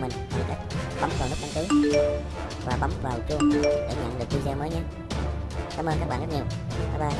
mình. Bấm vào nút đăng ký. Và bấm vào chuông để nhận được video mới nhé. Cảm ơn các bạn rất nhiều. Bye bye.